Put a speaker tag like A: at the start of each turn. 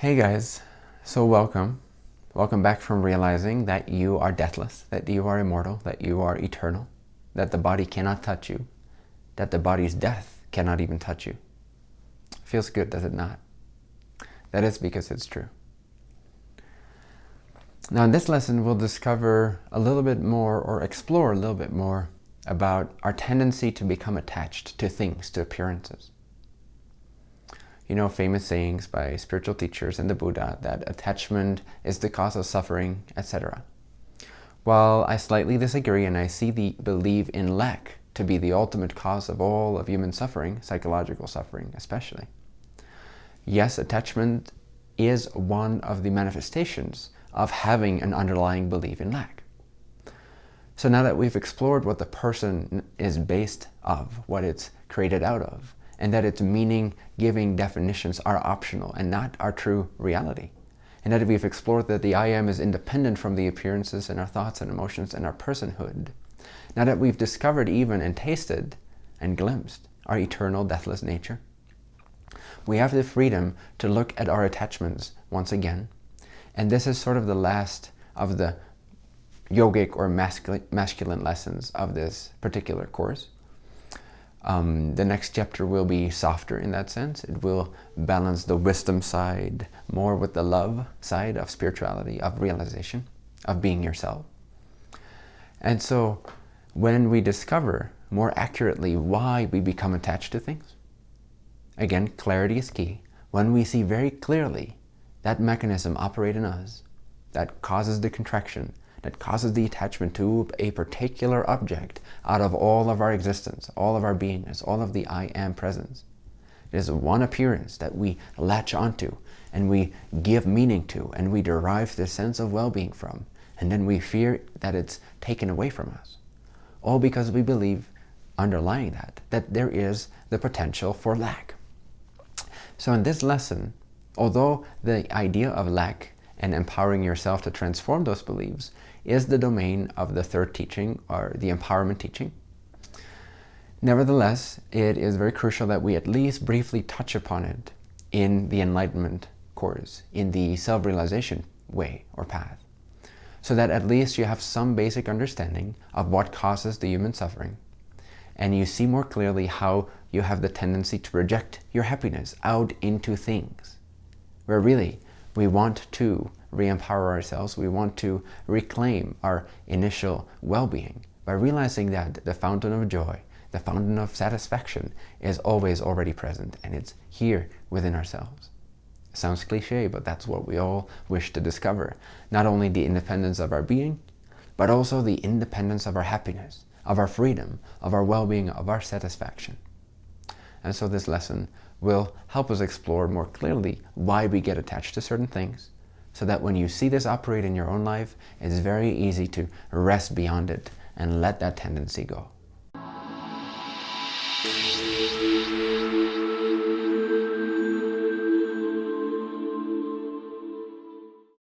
A: Hey guys, so welcome. Welcome back from realizing that you are deathless, that you are immortal, that you are eternal, that the body cannot touch you, that the body's death cannot even touch you. Feels good, does it not? That is because it's true. Now in this lesson, we'll discover a little bit more or explore a little bit more about our tendency to become attached to things, to appearances you know, famous sayings by spiritual teachers and the Buddha that attachment is the cause of suffering, etc. While I slightly disagree and I see the belief in lack to be the ultimate cause of all of human suffering, psychological suffering especially. Yes, attachment is one of the manifestations of having an underlying belief in lack. So now that we've explored what the person is based of, what it's created out of, and that its meaning-giving definitions are optional and not our true reality. And that we've explored that the I am is independent from the appearances and our thoughts and emotions and our personhood. Now that we've discovered even and tasted and glimpsed our eternal deathless nature, we have the freedom to look at our attachments once again. And this is sort of the last of the yogic or masculine lessons of this particular course. Um, the next chapter will be softer in that sense. It will balance the wisdom side more with the love side of spirituality, of realization, of being yourself. And so when we discover more accurately why we become attached to things, again, clarity is key. When we see very clearly that mechanism operate in us that causes the contraction, that causes the attachment to a particular object out of all of our existence, all of our beingness, all of the I am presence. It is one appearance that we latch onto and we give meaning to and we derive the sense of well-being from and then we fear that it's taken away from us. All because we believe underlying that, that there is the potential for lack. So in this lesson, although the idea of lack and empowering yourself to transform those beliefs is the domain of the third teaching or the empowerment teaching. Nevertheless, it is very crucial that we at least briefly touch upon it in the enlightenment course, in the self-realization way or path, so that at least you have some basic understanding of what causes the human suffering, and you see more clearly how you have the tendency to project your happiness out into things, where really we want to re-empower ourselves. We want to reclaim our initial well-being by realizing that the fountain of joy, the fountain of satisfaction is always already present and it's here within ourselves. Sounds cliche, but that's what we all wish to discover. Not only the independence of our being, but also the independence of our happiness, of our freedom, of our well-being, of our satisfaction. And so this lesson will help us explore more clearly why we get attached to certain things, so that when you see this operate in your own life, it's very easy to rest beyond it and let that tendency go.